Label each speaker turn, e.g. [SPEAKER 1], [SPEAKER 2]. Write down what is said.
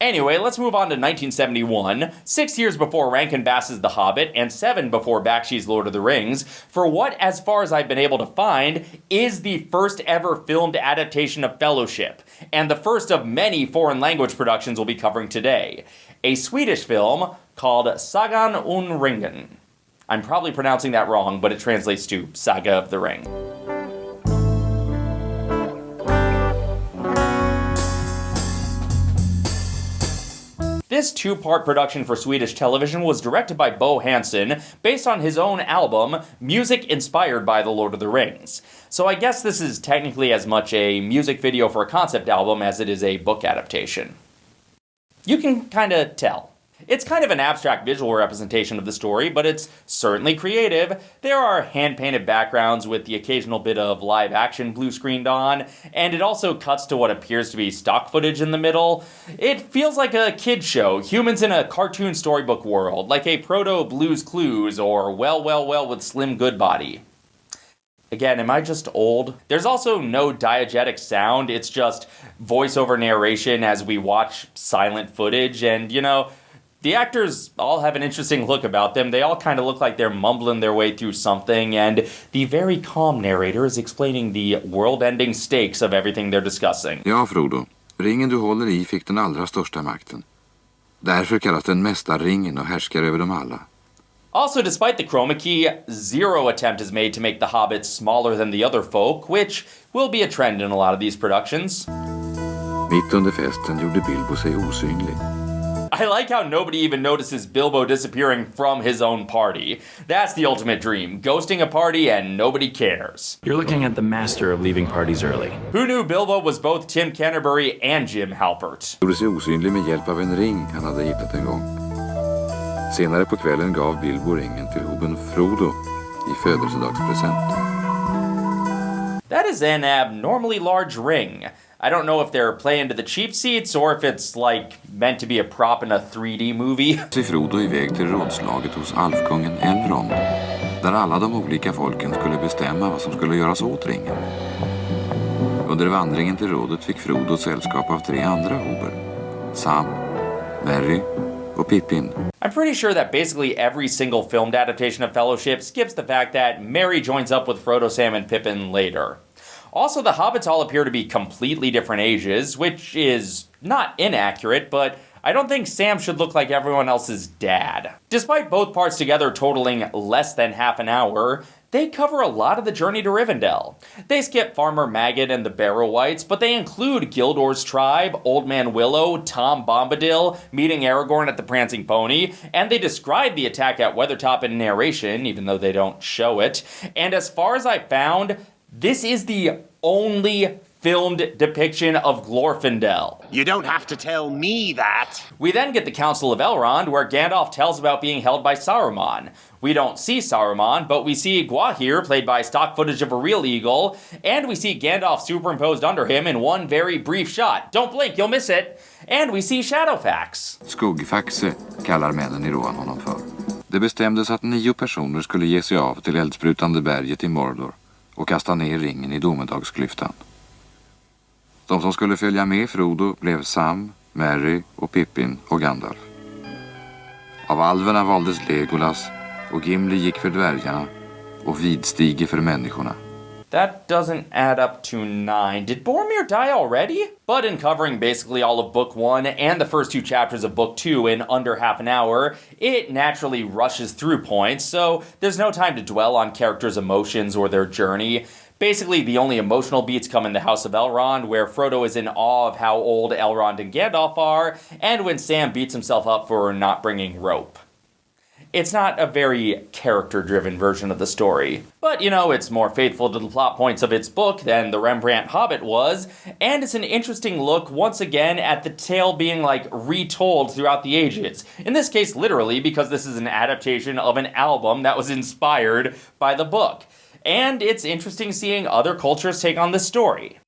[SPEAKER 1] Anyway, let's move on to 1971, six years before Rankin Bass's The Hobbit, and seven before Bakshi's Lord of the Rings, for what, as far as I've been able to find, is the first ever filmed adaptation of Fellowship, and the first of many foreign language productions we'll be covering today. A Swedish film called Sagan om Ringen. I'm probably pronouncing that wrong, but it translates to Saga of the Ring. This two-part production for Swedish television was directed by Bo Hansson, based on his own album, music inspired by The Lord of the Rings. So I guess this is technically as much a music video for a concept album as it is a book adaptation. You can kinda tell. It's kind of an abstract visual representation of the story, but it's certainly creative. There are hand-painted backgrounds with the occasional bit of live action blue screened on, and it also cuts to what appears to be stock footage in the middle. It feels like a kid show, humans in a cartoon storybook world, like a proto Blues Clues or Well Well Well with Slim Goodbody. Again, am I just old? There's also no diegetic sound, it's just voiceover narration as we watch silent footage, and you know, the actors all have an interesting look about them. They all kind of look like they're mumbling their way through something, and the very calm narrator is explaining the world-ending stakes of everything they're discussing.
[SPEAKER 2] Ja, Frodo. Ringen du håller i fick den allra största makten. Därför kallas den mästarringen och härskar över dem alla.
[SPEAKER 1] Also, despite the chroma key, zero attempt is made to make the hobbits smaller than the other folk, which will be a trend in a lot of these productions.
[SPEAKER 2] Mitt under festen gjorde Bilbo sig osynlig.
[SPEAKER 1] I like how nobody even notices Bilbo disappearing from his own party. That's the ultimate dream, ghosting a party and nobody cares.
[SPEAKER 3] You're looking at the master of leaving parties early.
[SPEAKER 1] Who knew Bilbo was both Tim Canterbury and Jim Halpert?
[SPEAKER 2] Gjorde sig osynlig med hjälp av en ring han hade hittat en gång. Senare på kvällen gav Bilbo ringen till hoben Frodo i födelsedagspresent.
[SPEAKER 1] That is an abnormally large ring. I don't know if they're playing to the cheap seats or if it's like meant to be a prop in a 3D movie.
[SPEAKER 2] sig Frodo iväg till rådslaget hos alfkungen Elrond. Där alla de olika folken skulle bestämma vad som skulle göras åt ringen. Under vandringen till rådet fick Frodo sällskap av tre andra hober. Sam, Merry och Pippin.
[SPEAKER 1] I'm pretty sure that basically every single filmed adaptation of Fellowship skips the fact that Merry joins up with Frodo, Sam, and Pippin later. Also, the hobbits all appear to be completely different ages, which is not inaccurate, but I don't think Sam should look like everyone else's dad. Despite both parts together totaling less than half an hour, they cover a lot of the journey to Rivendell. They skip Farmer Maggot and the Barrow-wights, but they include Gildor's tribe, Old Man Willow, Tom Bombadil, meeting Aragorn at the Prancing Pony, and they describe the attack at Weathertop in narration, even though they don't show it. And as far as I found, this is the only filmed depiction of Glorfindel.
[SPEAKER 4] You don't have to tell me that.
[SPEAKER 1] We then get the Council of Elrond, where Gandalf tells about being held by Saruman. We don't see Saruman, but we see Gwaihir, played by stock footage of a real eagle, and we see Gandalf superimposed under him in one very brief shot. Don't blink, you'll miss it. And we see Shadowfax.
[SPEAKER 2] Skuggfaxe kallar männen i Rohan honom för. Det bestämdes att nio personer skulle ge sig av till eldsprutande berget i Mordor och kasta ner ringen i domedagsklyftan. De som skulle följa med Frodo blev Sam, Mary och Pippin och Gandalf. Av alverna valdes Legolas och Gimli gick för dvärgarna och Vidstige för människorna.
[SPEAKER 1] That doesn't add up to nine. Did Boromir die already? But in covering basically all of Book 1 and the first two chapters of Book 2 in under half an hour, it naturally rushes through points, so there's no time to dwell on characters' emotions or their journey. Basically, the only emotional beats come in the House of Elrond, where Frodo is in awe of how old Elrond and Gandalf are, and when Sam beats himself up for not bringing rope. It's not a very character-driven version of the story. But, you know, it's more faithful to the plot points of its book than the Rembrandt Hobbit was, and it's an interesting look, once again, at the tale being, like, retold throughout the ages. In this case, literally, because this is an adaptation of an album that was inspired by the book. And it's interesting seeing other cultures take on this story.